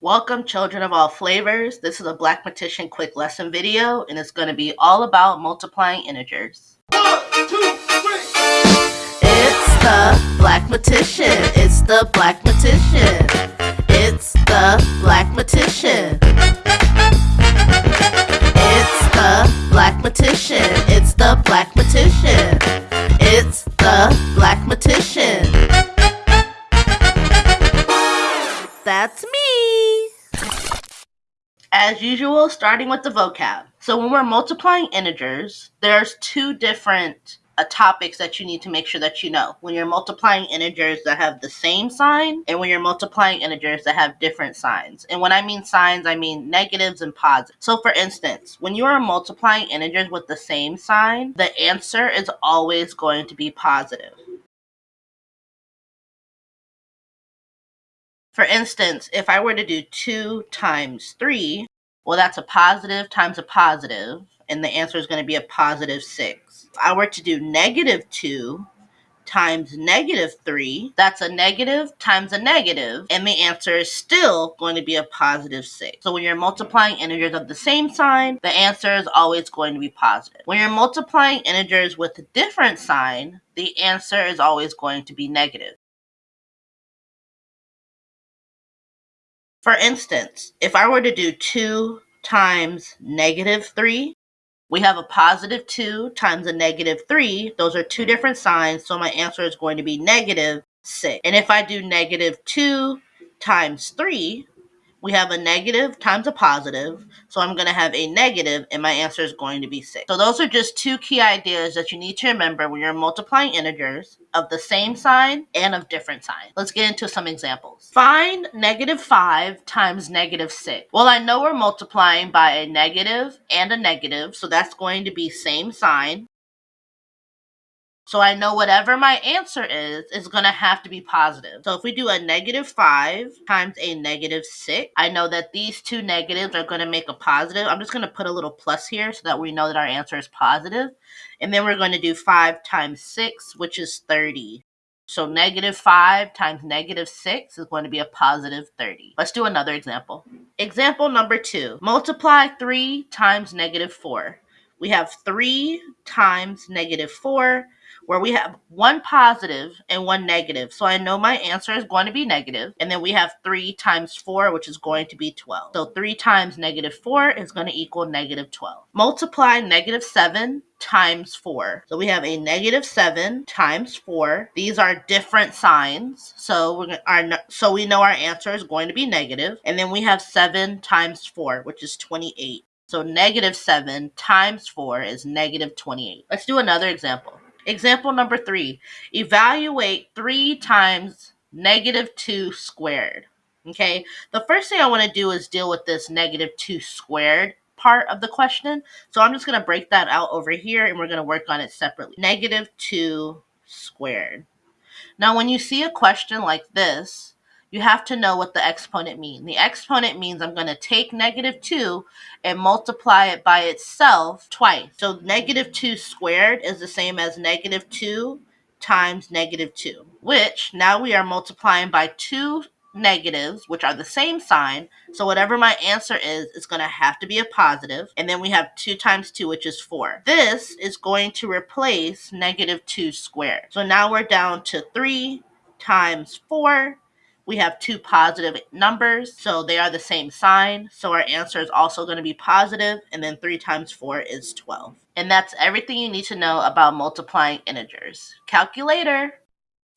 Welcome children of all flavors. This is a Black Blackmatician quick lesson video and it's going to be all about multiplying integers. One, two, three. It's the Blackmatician. It's the Blackmatician. It's the Blackmatician. It's the Blackmatician. It's the Blackmatician. It's the Blackmatician. That's me as usual, starting with the vocab. So when we're multiplying integers, there's two different uh, topics that you need to make sure that you know. When you're multiplying integers that have the same sign, and when you're multiplying integers that have different signs. And when I mean signs, I mean negatives and positives. So for instance, when you are multiplying integers with the same sign, the answer is always going to be positive. For instance, if I were to do 2 times 3, well, that's a positive times a positive, and the answer is going to be a positive 6. If I were to do negative 2 times negative 3, that's a negative times a negative, and the answer is still going to be a positive 6. So when you're multiplying integers of the same sign, the answer is always going to be positive. When you're multiplying integers with a different sign, the answer is always going to be negative. For instance, if I were to do 2 times negative 3, we have a positive 2 times a negative 3. Those are two different signs, so my answer is going to be negative 6. And if I do negative 2 times 3, we have a negative times a positive. So I'm going to have a negative and my answer is going to be 6. So those are just two key ideas that you need to remember when you're multiplying integers of the same sign and of different signs. Let's get into some examples. Find negative 5 times negative 6. Well, I know we're multiplying by a negative and a negative, so that's going to be same sign. So I know whatever my answer is, is going to have to be positive. So if we do a negative 5 times a negative 6, I know that these two negatives are going to make a positive. I'm just going to put a little plus here so that we know that our answer is positive. And then we're going to do 5 times 6, which is 30. So negative 5 times negative 6 is going to be a positive 30. Let's do another example. Example number 2. Multiply 3 times negative 4. We have 3 times negative 4 where we have one positive and one negative. So I know my answer is going to be negative. And then we have 3 times 4, which is going to be 12. So 3 times negative 4 is going to equal negative 12. Multiply negative 7 times 4. So we have a negative 7 times 4. These are different signs. So we're so we know our answer is going to be negative. And then we have 7 times 4, which is 28. So negative 7 times 4 is negative 28. Let's do another example. Example number three, evaluate three times negative two squared. Okay, the first thing I want to do is deal with this negative two squared part of the question. So I'm just going to break that out over here and we're going to work on it separately. Negative two squared. Now, when you see a question like this, you have to know what the exponent means. The exponent means I'm going to take negative 2 and multiply it by itself twice. So negative 2 squared is the same as negative 2 times negative 2, which now we are multiplying by two negatives, which are the same sign. So whatever my answer is, it's going to have to be a positive. And then we have 2 times 2, which is 4. This is going to replace negative 2 squared. So now we're down to 3 times 4 we have two positive numbers, so they are the same sign. So our answer is also going to be positive, and then 3 times 4 is 12. And that's everything you need to know about multiplying integers. Calculator!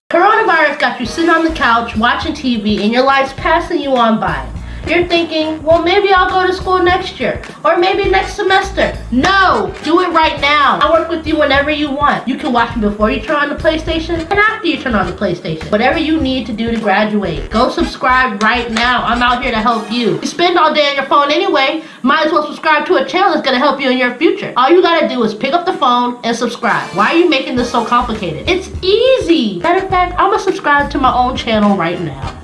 Coronavirus got you sitting on the couch watching TV and your life's passing you on by. You're thinking, well, maybe I'll go to school next year or maybe next semester. No, do it right now. I work with you whenever you want. You can watch me before you turn on the PlayStation and after you turn on the PlayStation. Whatever you need to do to graduate. Go subscribe right now. I'm out here to help you. You spend all day on your phone anyway. Might as well subscribe to a channel that's going to help you in your future. All you got to do is pick up the phone and subscribe. Why are you making this so complicated? It's easy. Matter of fact, I'm going to subscribe to my own channel right now.